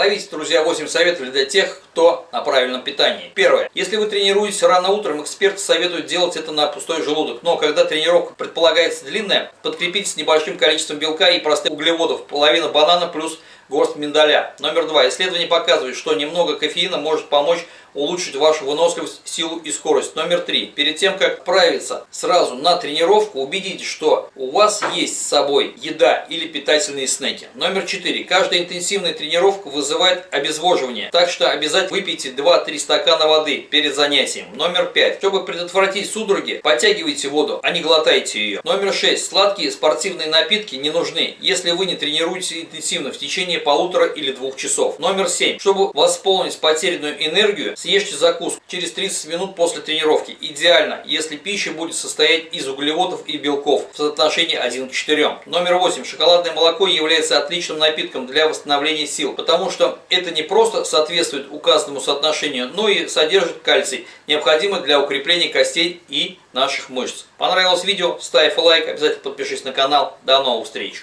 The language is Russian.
Ловите, друзья, 8 советов для тех, кто на правильном питании. Первое. Если вы тренируетесь рано утром, эксперты советуют делать это на пустой желудок. Но когда тренировка предполагается длинная, подкрепитесь небольшим количеством белка и простых углеводов. Половина банана плюс горсть миндаля. Номер два. Исследование показывает, что немного кофеина может помочь улучшить вашу выносливость, силу и скорость. Номер три. Перед тем, как отправиться сразу на тренировку, убедитесь, что у вас есть с собой еда или питательные снеки. Номер четыре. Каждая интенсивная тренировка вызывает обезвоживание, так что обязательно выпейте 2-3 стакана воды перед занятием. Номер пять. Чтобы предотвратить судороги, подтягивайте воду, а не глотайте ее. Номер шесть. Сладкие спортивные напитки не нужны, если вы не тренируетесь интенсивно в течение полутора или двух часов. Номер семь. Чтобы восполнить потерянную энергию, Съешьте закуску через 30 минут после тренировки. Идеально, если пища будет состоять из углеводов и белков в соотношении 1 к 4. Номер 8. Шоколадное молоко является отличным напитком для восстановления сил, потому что это не просто соответствует указанному соотношению, но и содержит кальций, необходимый для укрепления костей и наших мышц. Понравилось видео? Ставь лайк, обязательно подпишись на канал. До новых встреч!